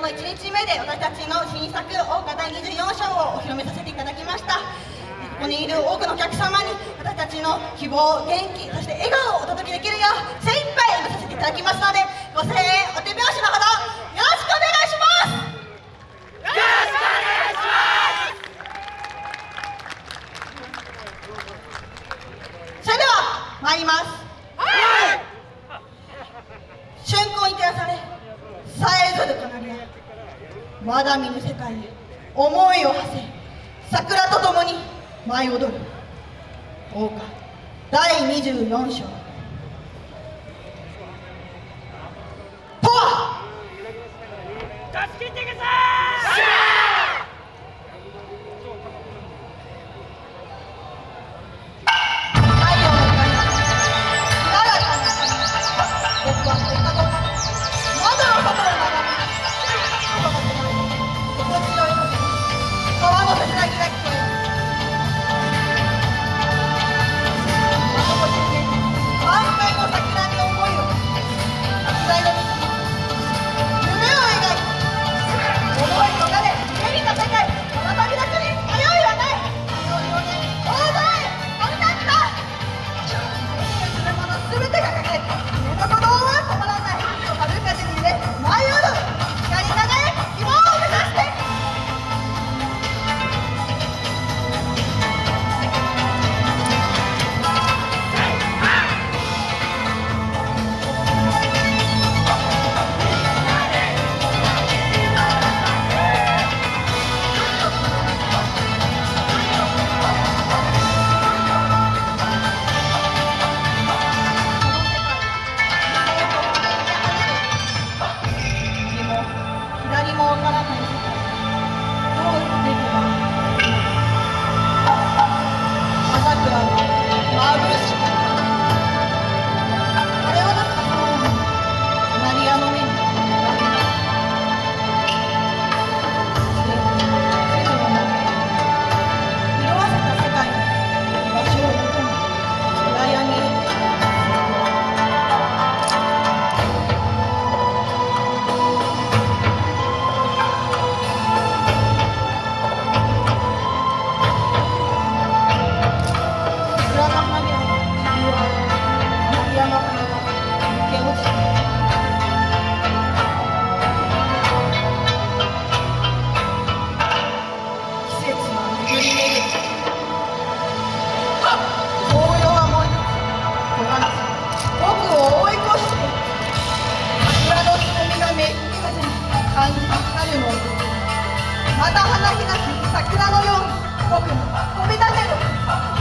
の1日目で私たちの新作「桜花第24章」をお披露目させていただきました。ここにいる多くのお客様に私たちの希望元気そして笑顔をお届けできるよう精一杯演舞させていただきますのでご声援お手拍子のほどよろしくお願いします。よろしくお願いします。それでは参りますはい春光に照らされさえずる奏でまだ見ぬ世界へ思いを馳せ桜と共に舞い踊る。大花第24章。とは！助けてくださいまた花開き桜のように僕も飛び立てる